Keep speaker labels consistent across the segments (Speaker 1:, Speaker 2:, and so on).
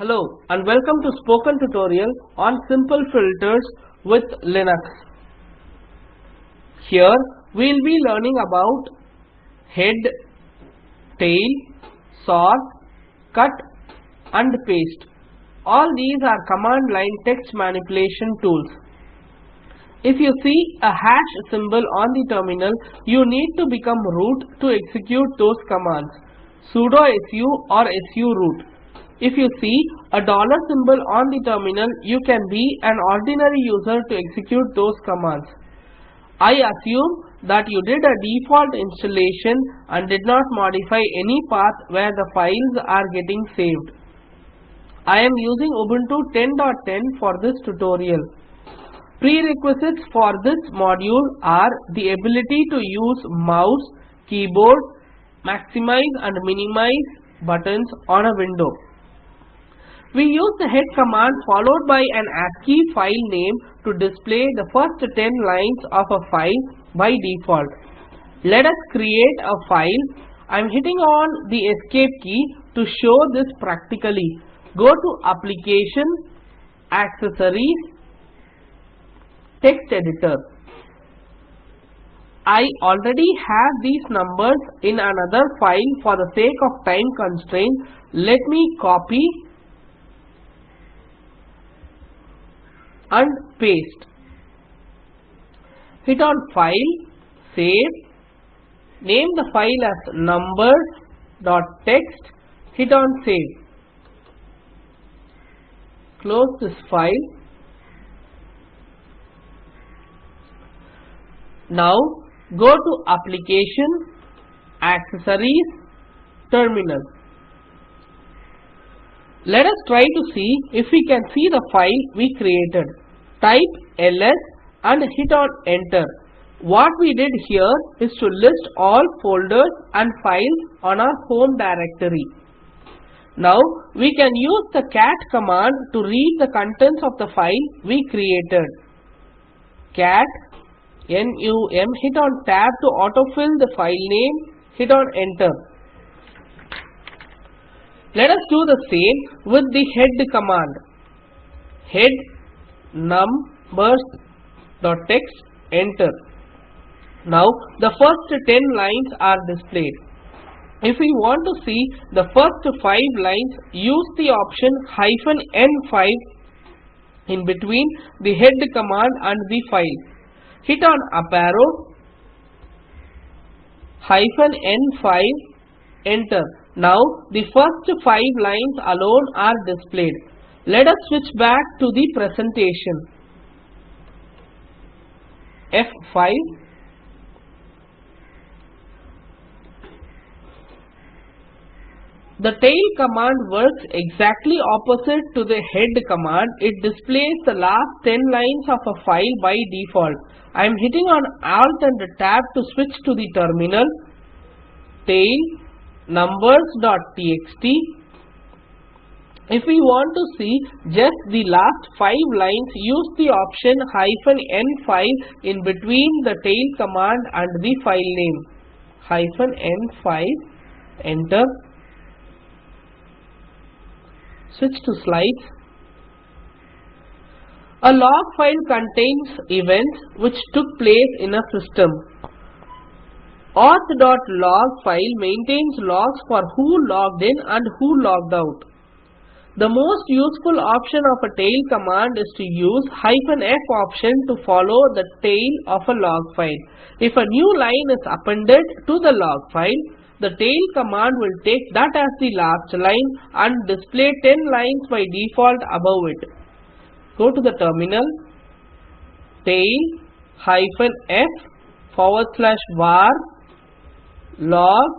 Speaker 1: Hello and welcome to spoken tutorial on simple filters with Linux. Here we will be learning about head, tail, sort, cut and paste. All these are command line text manipulation tools. If you see a hash symbol on the terminal, you need to become root to execute those commands. sudo su or su root. If you see a dollar symbol on the terminal, you can be an ordinary user to execute those commands. I assume that you did a default installation and did not modify any path where the files are getting saved. I am using Ubuntu 10.10 for this tutorial. Prerequisites for this module are the ability to use mouse, keyboard, maximize and minimize buttons on a window. We use the head command followed by an ASCII file name to display the first 10 lines of a file by default. Let us create a file. I am hitting on the escape key to show this practically. Go to application, accessories, text editor. I already have these numbers in another file for the sake of time constraint. Let me copy and paste. Hit on file, save, name the file as numbers.txt, hit on save. Close this file. Now go to application, accessories, terminal. Let us try to see if we can see the file we created. Type ls and hit on enter. What we did here is to list all folders and files on our home directory. Now we can use the cat command to read the contents of the file we created. cat num hit on tab to autofill the file name hit on enter let us do the same with the head command. Head numbers dot text enter. Now the first 10 lines are displayed. If we want to see the first 5 lines use the option hyphen n5 in between the head command and the file. Hit on up arrow hyphen n5 enter now the first five lines alone are displayed let us switch back to the presentation f5 The tail command works exactly opposite to the head command. It displays the last 10 lines of a file by default. I am hitting on Alt and Tab to switch to the terminal. Tail numbers.txt. If we want to see just the last 5 lines, use the option hyphen n5 in between the tail command and the file name. Hyphen n5 enter Switch to slides. A log file contains events which took place in a system. Auth.log file maintains logs for who logged in and who logged out. The most useful option of a tail command is to use "-f option to follow the tail of a log file. If a new line is appended to the log file, the tail command will take that as the last line and display 10 lines by default above it. Go to the terminal, tail hyphen f forward slash var log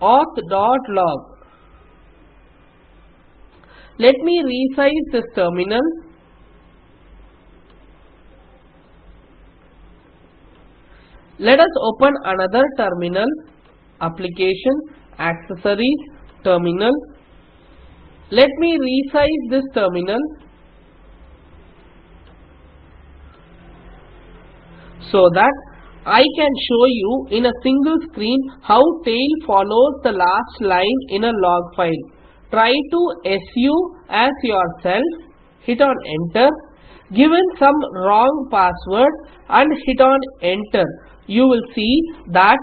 Speaker 1: auth dot log. Let me resize this terminal. Let us open another terminal application accessories terminal let me resize this terminal so that I can show you in a single screen how tail follows the last line in a log file. try to su as yourself hit on enter given some wrong password and hit on enter. You will see that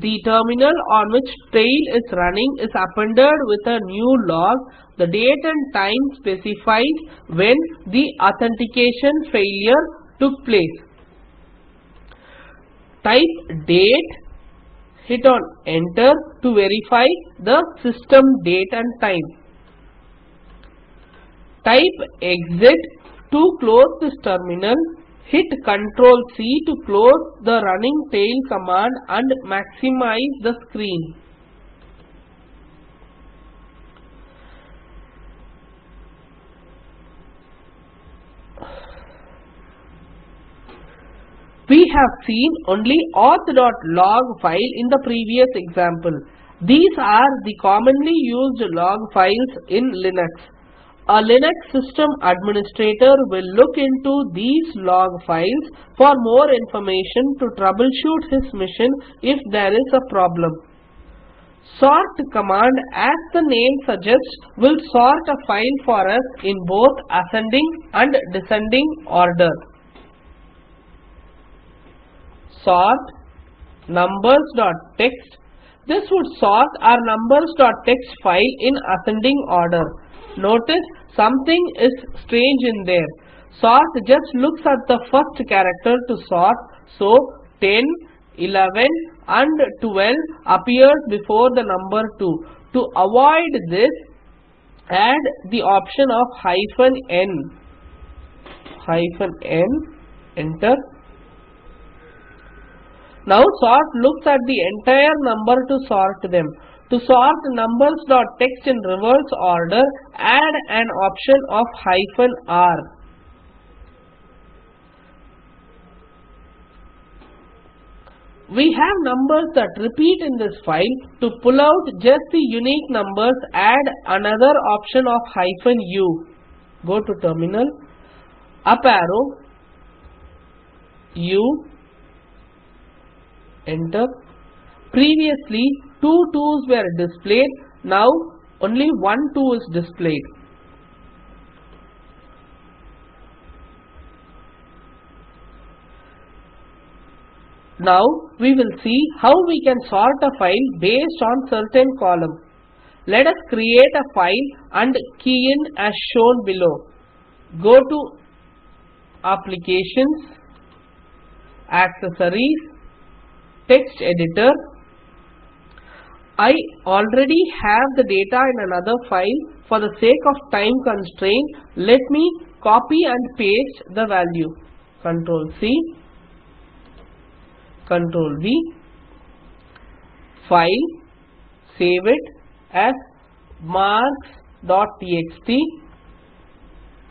Speaker 1: the terminal on which tail is running is appended with a new log. The date and time specifies when the authentication failure took place type date hit on enter to verify the system date and time. Type exit to close this terminal hit ctrl c to close the running tail command and maximize the screen We have seen only auth.log file in the previous example. These are the commonly used log files in Linux. A Linux system administrator will look into these log files for more information to troubleshoot his mission if there is a problem. Sort command as the name suggests will sort a file for us in both ascending and descending order. Sort numbers.txt This would sort our numbers.txt file in ascending order. Notice something is strange in there. Sort just looks at the first character to sort. So 10, 11 and 12 appears before the number 2. To avoid this, add the option of hyphen n. Hyphen n, enter. Now sort looks at the entire number to sort them. To sort numbers.txt in reverse order, add an option of hyphen r. We have numbers that repeat in this file. To pull out just the unique numbers, add another option of hyphen u. Go to terminal, up arrow, u, enter. Previously, two 2's were displayed, now only one 2 is displayed. Now we will see how we can sort a file based on certain column. Let us create a file and key in as shown below. Go to Applications, Accessories, Text Editor. I already have the data in another file. For the sake of time constraint, let me copy and paste the value. Control C. Control V, file, save it as marks.txt,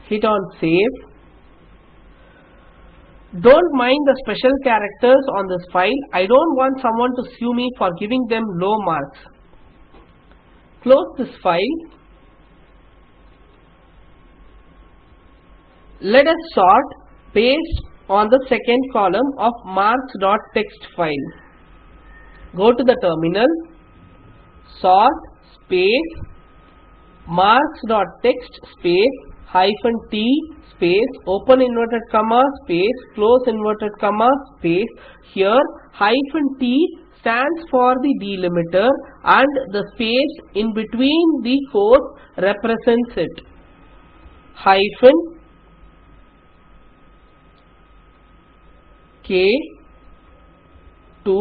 Speaker 1: hit on save. Don't mind the special characters on this file. I don't want someone to sue me for giving them low marks. Close this file. Let us sort based on the second column of marks.txt file. Go to the terminal, sort space marks.txt space hyphen t space open inverted comma space close inverted comma space here hyphen t stands for the delimiter and the space in between the quotes represents it hyphen K 2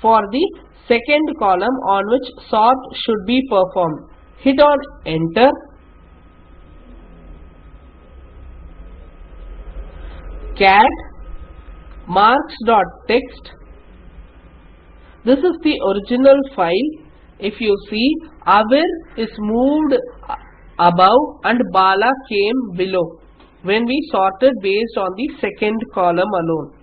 Speaker 1: for the second column on which sort should be performed. Hit on enter. Cat marks.txt this is the original file. If you see Avir is moved above and Bala came below when we sorted based on the second column alone.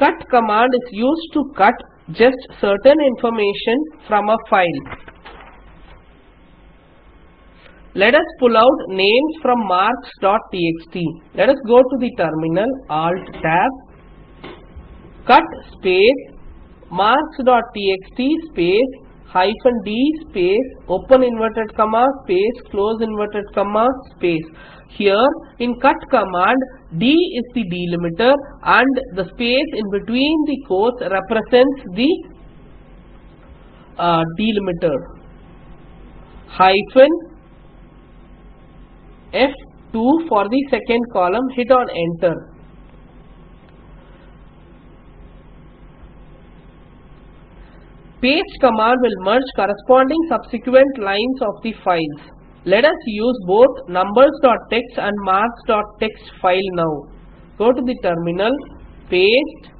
Speaker 1: Cut command is used to cut just certain information from a file. Let us pull out names from marks.txt. Let us go to the terminal, alt tab, cut space marks.txt space hyphen d space open inverted comma space close inverted comma space here in cut command d is the delimiter and the space in between the quotes represents the uh, delimiter hyphen F2 for the second column hit on enter Paste command will merge corresponding subsequent lines of the files. Let us use both numbers.txt and marks.txt file now. Go to the terminal, paste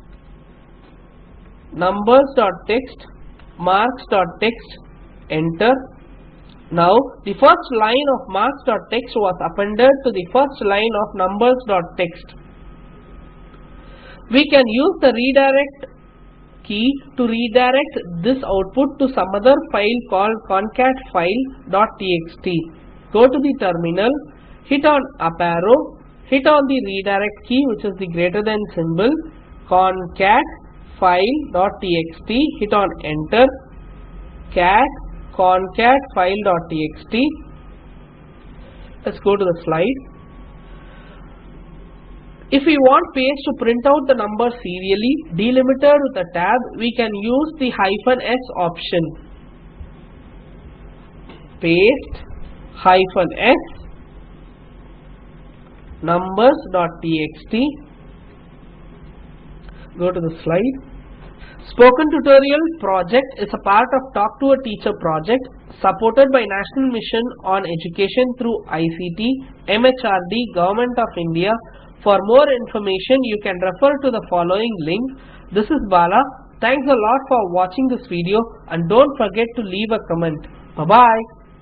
Speaker 1: numbers.txt, marks.txt, enter. Now the first line of marks.txt was appended to the first line of numbers.txt. We can use the redirect key to redirect this output to some other file called concatfile.txt. Go to the terminal, hit on up arrow, hit on the redirect key which is the greater than symbol, concatfile.txt, hit on enter, cat concatfile.txt. Let's go to the slide. If we want paste to print out the number serially delimited with a tab, we can use the hyphen s option. Paste hyphen s numbers.txt. Go to the slide. Spoken Tutorial project is a part of Talk to a Teacher project supported by National Mission on Education through ICT, MHRD, Government of India. For more information, you can refer to the following link. This is Bala. Thanks a lot for watching this video and don't forget to leave a comment. Bye-bye.